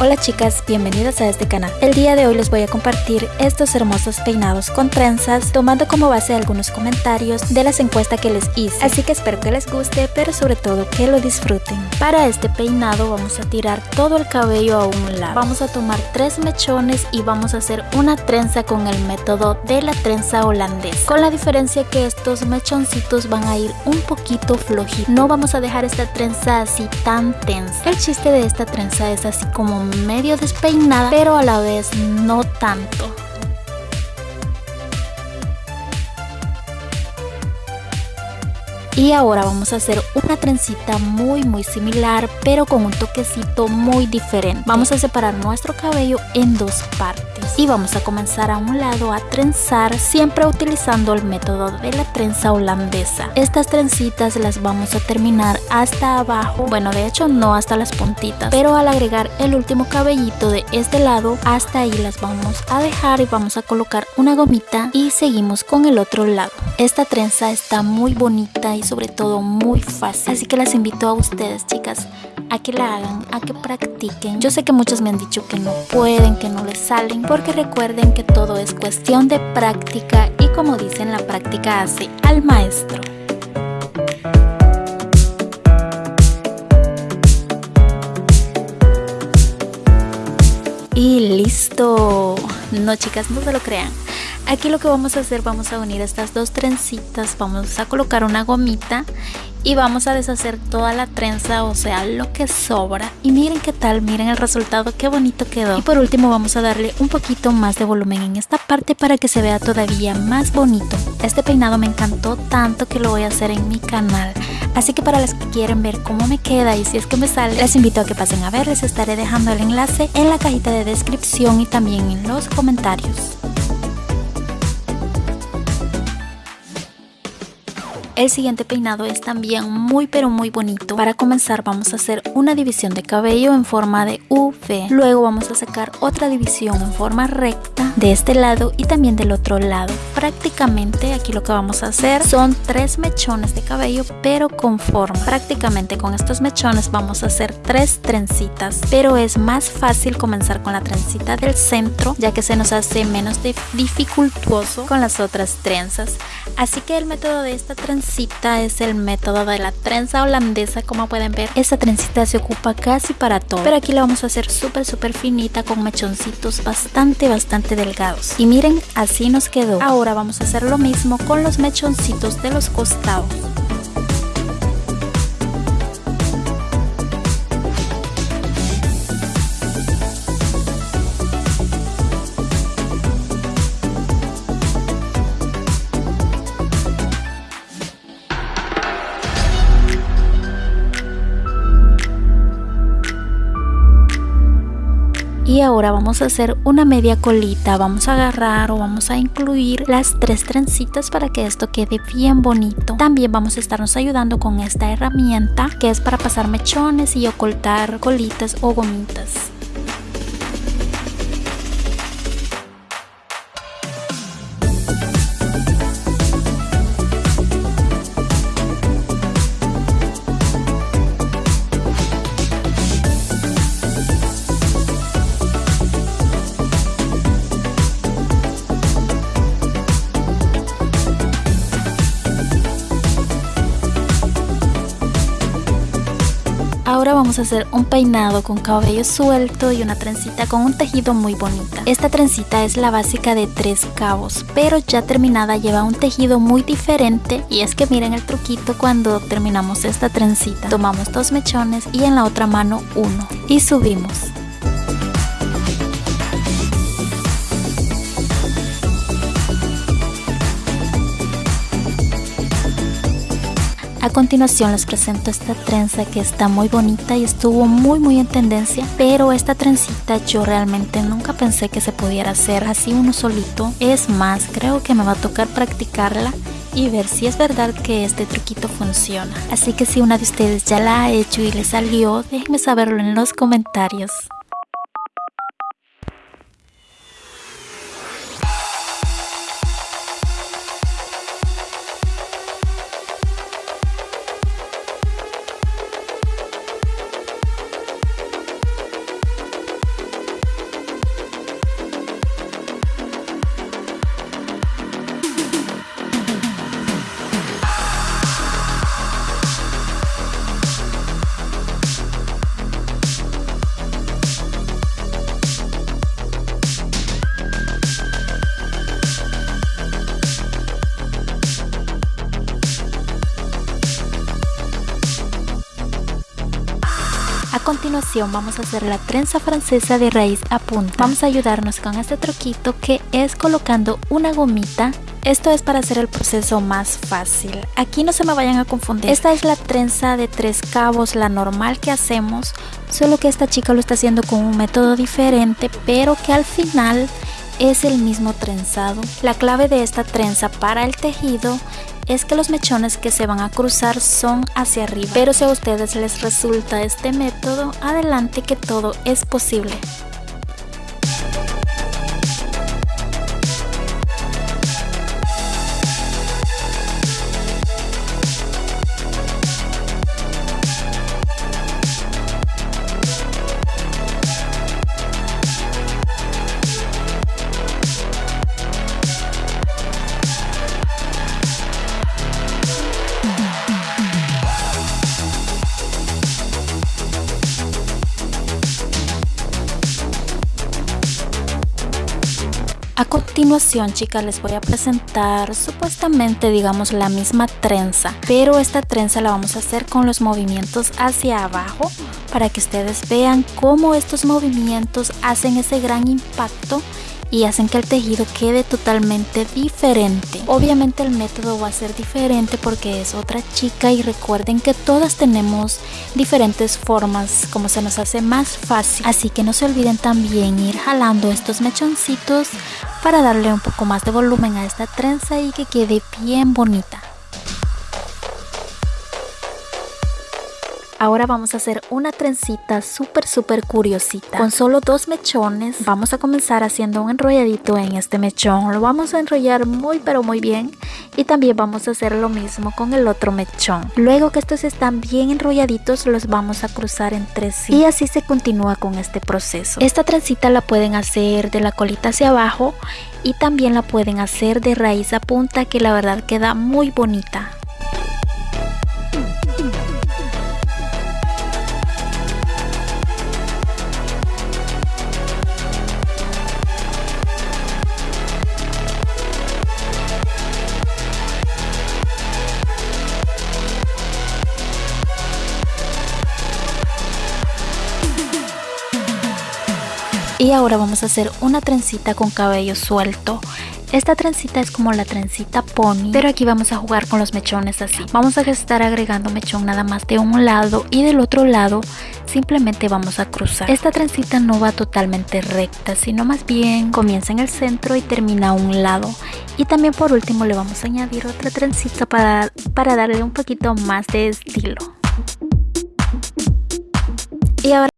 Hola chicas, bienvenidas a este canal. El día de hoy les voy a compartir estos hermosos peinados con trenzas, tomando como base algunos comentarios de las encuestas que les hice. Así que espero que les guste, pero sobre todo que lo disfruten. Para este peinado vamos a tirar todo el cabello a un lado. Vamos a tomar tres mechones y vamos a hacer una trenza con el método de la trenza holandesa. Con la diferencia que estos mechoncitos van a ir un poquito flojitos. No vamos a dejar esta trenza así tan tensa. El chiste de esta trenza es así como medio despeinada, pero a la vez no tanto. Y ahora vamos a hacer una trencita muy muy similar pero con un toquecito muy diferente. Vamos a separar nuestro cabello en dos partes y vamos a comenzar a un lado a trenzar siempre utilizando el método de la trenza holandesa. Estas trencitas las vamos a terminar hasta abajo, bueno de hecho no hasta las puntitas, pero al agregar el último cabellito de este lado hasta ahí las vamos a dejar y vamos a colocar una gomita y seguimos con el otro lado. Esta trenza está muy bonita y sobre todo muy fácil, así que las invito a ustedes chicas a que la hagan, a que practiquen. Yo sé que muchos me han dicho que no pueden, que no les salen, porque recuerden que todo es cuestión de práctica y como dicen, la práctica hace al maestro. Y listo. No chicas, no se lo crean. Aquí lo que vamos a hacer, vamos a unir estas dos trencitas, vamos a colocar una gomita y vamos a deshacer toda la trenza, o sea, lo que sobra. Y miren qué tal, miren el resultado, qué bonito quedó. Y por último vamos a darle un poquito más de volumen en esta parte para que se vea todavía más bonito. Este peinado me encantó tanto que lo voy a hacer en mi canal. Así que para las que quieren ver cómo me queda y si es que me sale, les invito a que pasen a ver, les estaré dejando el enlace en la cajita de descripción y también en los comentarios. El siguiente peinado es también muy pero muy bonito. Para comenzar vamos a hacer una división de cabello en forma de V. Luego vamos a sacar otra división en forma recta de este lado y también del otro lado. Prácticamente aquí lo que vamos a hacer son tres mechones de cabello pero con forma. Prácticamente con estos mechones vamos a hacer tres trencitas. Pero es más fácil comenzar con la trencita del centro ya que se nos hace menos dificultuoso con las otras trenzas. Así que el método de esta trencita es el método de la trenza holandesa como pueden ver esta trencita se ocupa casi para todo pero aquí la vamos a hacer súper súper finita con mechoncitos bastante bastante y miren así nos quedó. Ahora vamos a hacer lo mismo con los mechoncitos de los costados y ahora vamos a hacer una media colita. Vamos a agarrar o vamos a incluir las tres trencitas para que esto quede bien bonito. También vamos a estarnos ayudando con esta herramienta que es para pasar mechones y ocultar colitas o gomitas vamos a hacer un peinado con cabello suelto y una trencita con un tejido muy bonita. Esta trencita es la básica de tres cabos, pero ya terminada lleva un tejido muy diferente y es que miren el truquito cuando terminamos esta trencita. Tomamos dos mechones y en la otra mano uno y subimos. A continuación les presento esta trenza que está muy bonita y estuvo muy muy en tendencia pero esta trencita yo realmente nunca pensé que se pudiera hacer así uno solito. Es más creo que me va a tocar practicarla y ver si es verdad que este truquito funciona. Así que si una de ustedes ya la ha hecho y le salió déjenme saberlo en los comentarios continuación vamos a hacer la trenza francesa de raíz a punta. Vamos a ayudarnos con este truquito que es colocando una gomita esto es para hacer el proceso más fácil. Aquí no se me vayan a confundir. Esta es la trenza de tres cabos, la normal que hacemos, solo que esta chica lo está haciendo con un método diferente, pero que al final es el mismo trenzado. La clave de esta trenza para el tejido es que los mechones que se van a cruzar son hacia arriba. Pero si a ustedes les resulta este método, adelante que todo es posible. Continuación chicas les voy a presentar supuestamente digamos la misma trenza pero esta trenza la vamos a hacer con los movimientos hacia abajo para que ustedes vean cómo estos movimientos hacen ese gran impacto y hacen que el tejido quede totalmente diferente. Obviamente el método va a ser diferente porque es otra chica y recuerden que todas tenemos diferentes formas como se nos hace más fácil. Así que no se olviden también ir jalando estos mechoncitos para darle un poco más de volumen a esta trenza y que quede bien bonita. Ahora vamos a hacer una trencita súper súper curiosita. Con solo dos mechones vamos a comenzar haciendo un enrolladito en este mechón. Lo vamos a enrollar muy pero muy bien y también vamos a hacer lo mismo con el otro mechón. Luego que estos están bien enrolladitos los vamos a cruzar entre sí y así se continúa con este proceso. Esta trencita la pueden hacer de la colita hacia abajo y también la pueden hacer de raíz a punta que la verdad queda muy bonita. Y ahora vamos a hacer una trencita con cabello suelto. Esta trencita es como la trencita pony, pero aquí vamos a jugar con los mechones así. Vamos a estar agregando mechón nada más de un lado y del otro lado simplemente vamos a cruzar. Esta trencita no va totalmente recta, sino más bien comienza en el centro y termina a un lado. Y también por último le vamos a añadir otra trencita para, para darle un poquito más de estilo. Y ahora